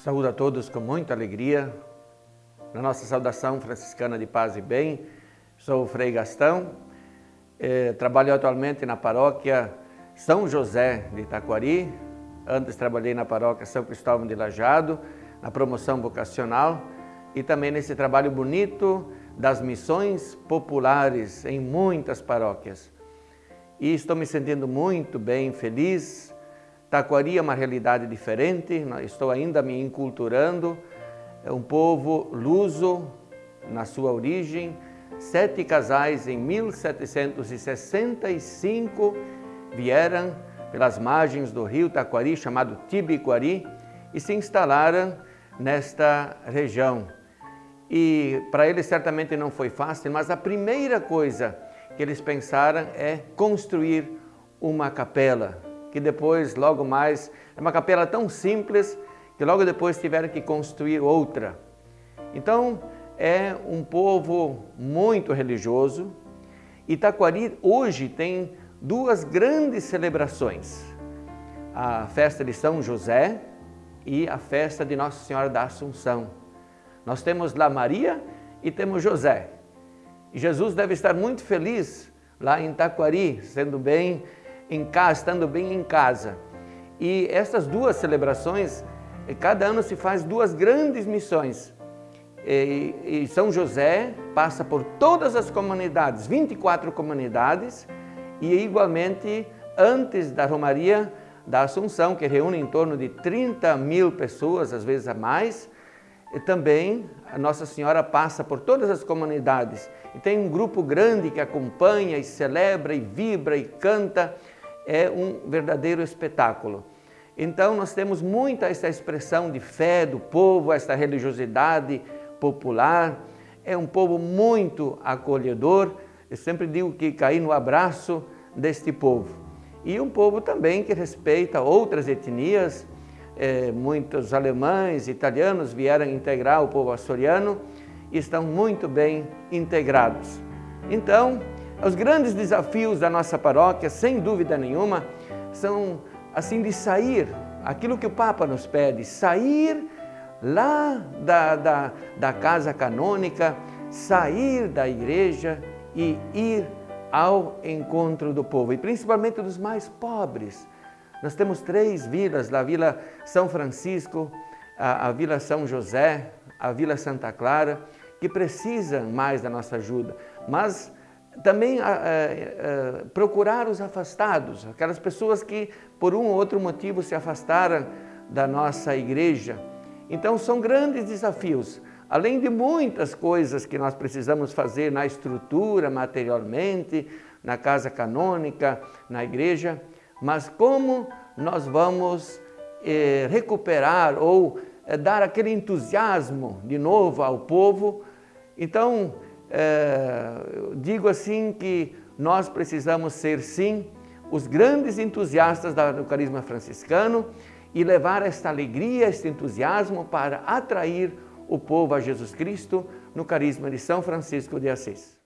Saúdo a todos com muita alegria. Na nossa saudação franciscana de paz e bem, sou o Frei Gastão, eh, trabalho atualmente na paróquia São José de Itaquari, antes trabalhei na paróquia São Cristóvão de Lajado, na promoção vocacional e também nesse trabalho bonito das missões populares em muitas paróquias. E estou me sentindo muito bem, feliz, Taquari é uma realidade diferente, estou ainda me enculturando. É um povo luso na sua origem. Sete casais em 1765 vieram pelas margens do rio Taquari, chamado Tibiquari, e se instalaram nesta região. E para eles certamente não foi fácil, mas a primeira coisa que eles pensaram é construir uma capela, que depois, logo mais, é uma capela tão simples que logo depois tiveram que construir outra. Então, é um povo muito religioso. Itaquari hoje tem duas grandes celebrações. A festa de São José e a festa de Nossa Senhora da Assunção. Nós temos lá Maria e temos José. Jesus deve estar muito feliz lá em Itaquari, sendo bem em casa, estando bem em casa. E essas duas celebrações, eh, cada ano se faz duas grandes missões. E, e São José passa por todas as comunidades, 24 comunidades, e igualmente antes da Romaria da Assunção, que reúne em torno de 30 mil pessoas, às vezes a mais, e também a Nossa Senhora passa por todas as comunidades e tem um grupo grande que acompanha e celebra e vibra e canta é um verdadeiro espetáculo. Então nós temos muita essa expressão de fé do povo, essa religiosidade popular, é um povo muito acolhedor, eu sempre digo que caí no abraço deste povo. E um povo também que respeita outras etnias, é, muitos alemães, italianos vieram integrar o povo açoriano e estão muito bem integrados. Então, os grandes desafios da nossa paróquia, sem dúvida nenhuma, são assim de sair, aquilo que o Papa nos pede, sair lá da, da, da casa canônica, sair da igreja e ir ao encontro do povo, e principalmente dos mais pobres. Nós temos três vilas, a Vila São Francisco, a, a Vila São José, a Vila Santa Clara, que precisam mais da nossa ajuda, mas também procurar os afastados, aquelas pessoas que por um ou outro motivo se afastaram da nossa igreja. Então são grandes desafios, além de muitas coisas que nós precisamos fazer na estrutura, materialmente, na casa canônica, na igreja, mas como nós vamos eh, recuperar ou eh, dar aquele entusiasmo de novo ao povo. Então, é, digo assim que nós precisamos ser sim os grandes entusiastas do carisma franciscano e levar esta alegria, este entusiasmo para atrair o povo a Jesus Cristo no carisma de São Francisco de Assis.